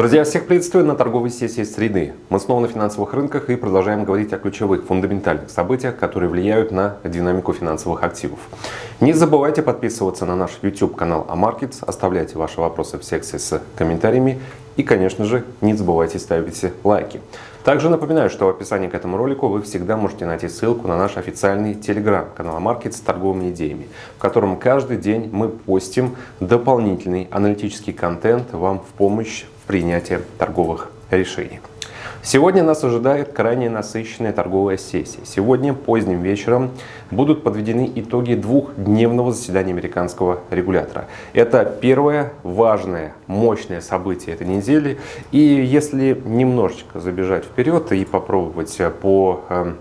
Друзья, всех приветствую на торговой сессии среды. Мы снова на финансовых рынках и продолжаем говорить о ключевых фундаментальных событиях, которые влияют на динамику финансовых активов. Не забывайте подписываться на наш YouTube канал AMarkets, оставляйте ваши вопросы в секции с комментариями и, конечно же, не забывайте ставить лайки. Также напоминаю, что в описании к этому ролику вы всегда можете найти ссылку на наш официальный телеграм-канал AMarkets с торговыми идеями, в котором каждый день мы постим дополнительный аналитический контент вам в помощь в принятии торговых решений. Сегодня нас ожидает крайне насыщенная торговая сессия. Сегодня поздним вечером будут подведены итоги двухдневного заседания американского регулятора. Это первое важное, мощное событие этой недели. И если немножечко забежать вперед и попробовать по эм,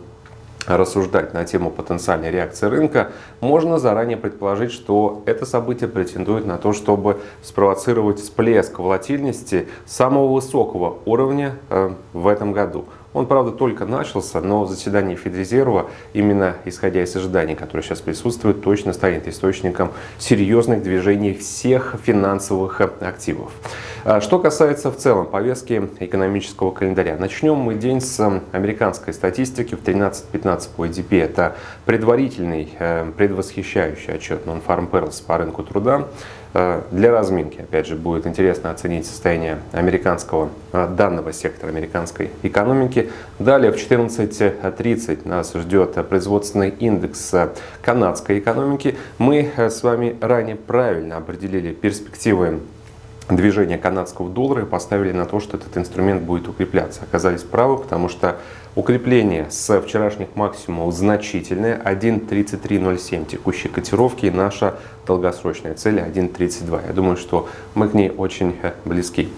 рассуждать на тему потенциальной реакции рынка, можно заранее предположить, что это событие претендует на то, чтобы спровоцировать всплеск волатильности самого высокого уровня э, в этом году. Он, правда, только начался, но заседание Федрезерва, именно исходя из ожиданий, которые сейчас присутствуют, точно станет источником серьезных движений всех финансовых активов. А что касается в целом повестки экономического календаря. Начнем мы день с американской статистики в 13-15 по EDP. Это предварительный, э, предвосхищающий отчет Non-Farm Payrolls по рынку труда. Э, для разминки, опять же, будет интересно оценить состояние американского э, данного сектора американской экономики. Далее в 14.30 нас ждет производственный индекс канадской экономики. Мы с вами ранее правильно определили перспективы движения канадского доллара и поставили на то, что этот инструмент будет укрепляться. Оказались правы, потому что укрепление с вчерашних максимумов значительное. 1.3307 текущей котировки и наша долгосрочная цель 1.32. Я думаю, что мы к ней очень э, близки.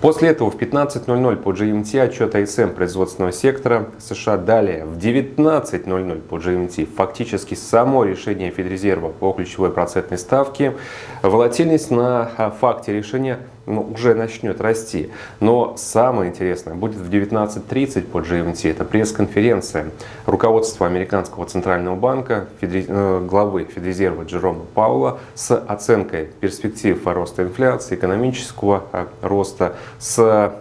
После этого в 15.00 по GMT отчет ISM производственного сектора США. Далее в 19.00 по GMT фактически само решение Федрезерва по ключевой процентной ставке. Волатильность на э, факте решения ну, уже начнет расти. Но самое интересное будет в 19.30 по GMT. Это пресс-конференция руководства Американского центрального банка, Федри... Э, главы Федрезерва Джерома Паула с оценкой перспектив роста инфляции, экономического э, роста, с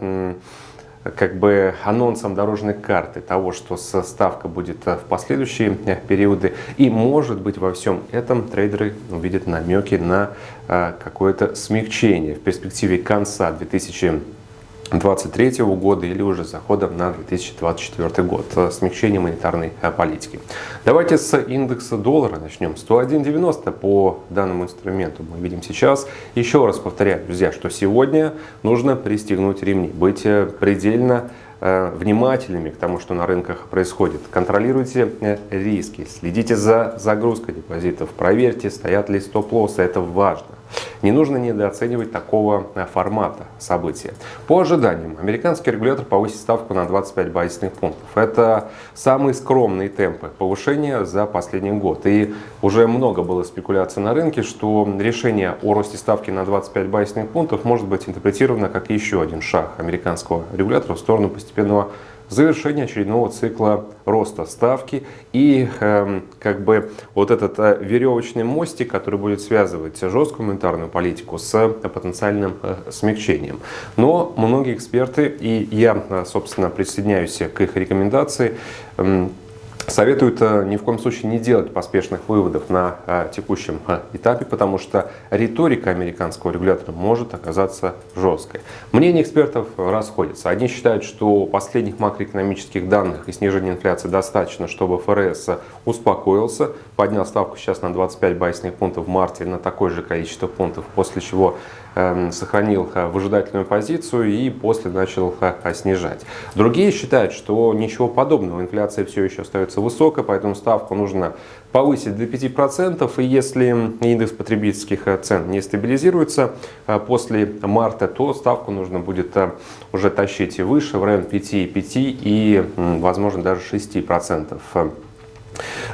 как бы анонсом дорожной карты того, что ставка будет э, в последующие э, периоды. И может быть во всем этом трейдеры увидят намеки на э, какое-то смягчение в перспективе конца 2020 2023 года или уже заходом на 2024 год. Смягчение монетарной э, политики. Давайте с индекса доллара начнем. 101.90 по данному инструменту мы видим сейчас. Еще раз повторяю, друзья, что сегодня нужно пристегнуть ремни, быть э, предельно э, внимательными к тому, что на рынках происходит. Контролируйте риски, следите за загрузкой депозитов, проверьте, стоят ли стоп-лоссы, это важно. Не нужно недооценивать такого э, формата события. По ожиданиям, американский регулятор повысит ставку на 25 базисных пунктов. Это самые скромные темпы повышения за последний год. И уже много было спекуляций на рынке, что решение о росте ставки на 25 базисных пунктов может быть интерпретировано как еще один шаг американского регулятора в сторону постепенного завершение очередного цикла роста ставки и э, как бы вот этот э, веревочный мостик, который будет связывать жесткую монетарную политику с потенциальным э, смягчением. Но многие эксперты, и я, э, собственно, присоединяюсь к их рекомендации, э, Советуют э, ни в коем случае не делать поспешных выводов на э, текущем э, этапе, потому что риторика американского регулятора может оказаться жесткой. Мнения экспертов расходятся. Одни считают, что последних макроэкономических данных и снижения инфляции достаточно, чтобы ФРС успокоился, поднял ставку сейчас на 25 базисных пунктов в марте на такое же количество пунктов, после чего сохранил э, выжидательную позицию и после начал э, снижать. Другие считают, что ничего подобного, инфляция все еще остается высокой, поэтому ставку нужно повысить до 5%, и если индекс потребительских э, цен не стабилизируется после марта, то ставку нужно будет уже тащить выше, в район 5,5 и, возможно, даже 6%.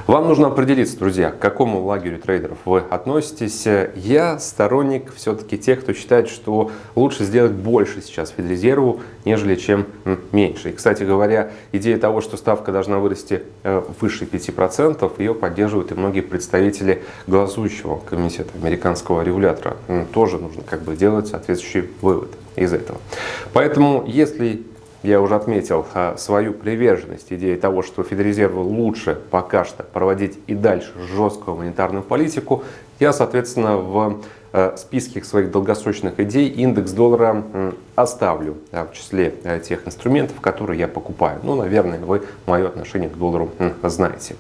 Вам нужно определиться, друзья, к какому лагерю трейдеров вы относитесь. Я сторонник все-таки тех, кто считает, что лучше сделать больше сейчас Федрезерву, нежели чем меньше. И, кстати говоря, идея того, что ставка должна вырасти э, выше 5%, ее поддерживают и многие представители голосующего комитета американского регулятора. Тоже нужно как бы делать соответствующий вывод из этого. Поэтому, если я уже отметил а, свою приверженность идее того, что Федрезерву лучше пока что проводить и дальше жесткую монетарную политику. Я, соответственно, в а, списке своих долгосрочных идей индекс доллара оставлю в числе а, тех инструментов, которые я покупаю. Ну, наверное, вы мое отношение к доллару знаете.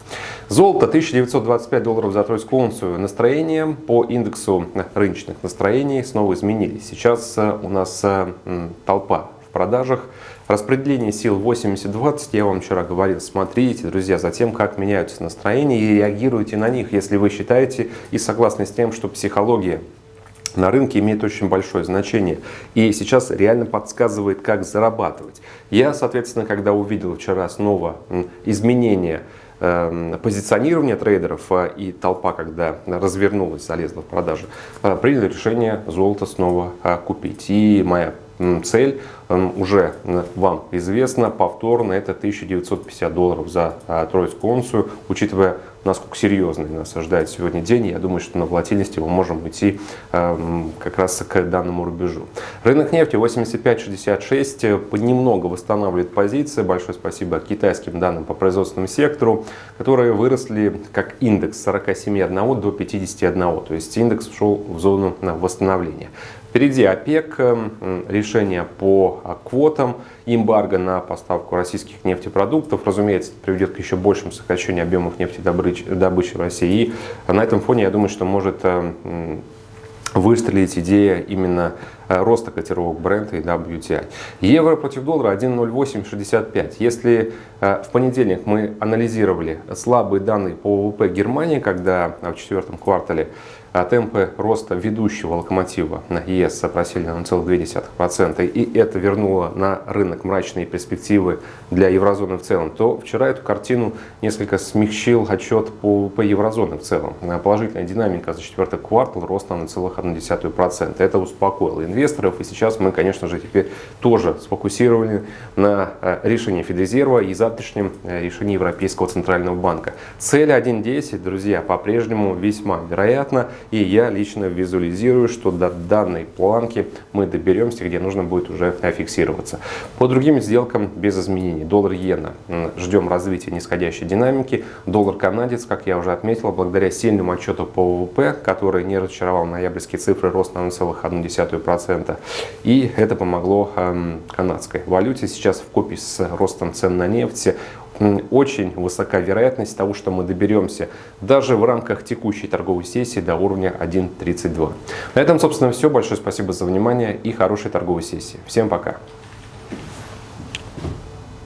Золото 1925 долларов за тройскую унцию. Настроения по индексу рыночных настроений снова изменились. Сейчас у нас толпа в продажах. Распределение сил 80-20, я вам вчера говорил, смотрите, друзья, за тем, как меняются настроения и реагируйте на них, если вы считаете и согласны с тем, что психология на рынке имеет очень большое значение и сейчас реально подсказывает, как зарабатывать. Я, соответственно, когда увидел вчера снова изменения эм, позиционирования трейдеров э, и толпа, когда развернулась, залезла в продажи, э, принял решение золото снова э, купить. И моя цель уже вам известна, повторно это 1950 долларов за а, тройскую унцию, учитывая насколько серьезный нас ожидает сегодня день, я думаю, что на волатильности мы можем идти как раз к данному рубежу. Рынок нефти 85.66 понемногу восстанавливает позиции. Большое спасибо китайским данным по производственному сектору, которые выросли как индекс с 47,1 до 51. То есть индекс ушел в зону восстановления. Впереди ОПЕК, решение по а, квотам, эмбарго на поставку российских нефтепродуктов. Разумеется, это приведет к еще большему сокращению объемов нефтедобычи в России. И на этом фоне, я думаю, что может э, выстрелить идея именно э, роста котировок бренда и WTI. Евро против доллара 1.0865. Если э, в понедельник мы анализировали слабые данные по ВВП Германии, когда в четвертом квартале а темпы роста ведущего локомотива на ЕС просели на 0,2%, и это вернуло на рынок мрачные перспективы для еврозоны в целом, то вчера эту картину несколько смягчил отчет по, по еврозоне в целом. Положительная динамика за четвертый квартал роста на 0,1%. Это успокоило инвесторов, и сейчас мы, конечно же, теперь тоже сфокусированы на э, решении Федрезерва и завтрашнем э, решении Европейского Центрального банка. Цель 1.10, друзья, по-прежнему весьма вероятна. И я лично визуализирую, что до данной планки мы доберемся, где нужно будет уже фиксироваться. По другим сделкам без изменений. Доллар-иена. Ждем развития нисходящей динамики. Доллар-канадец, как я уже отметил, благодаря сильному отчету по ВВП, который не разочаровал ноябрьские цифры, рост на 0,1%. И это помогло эм, канадской валюте. Сейчас в купе с ростом цен на нефть очень высока вероятность того, что мы доберемся даже в рамках текущей торговой сессии до уровня 1.32. На этом, собственно, все. Большое спасибо за внимание и хорошей торговой сессии. Всем пока!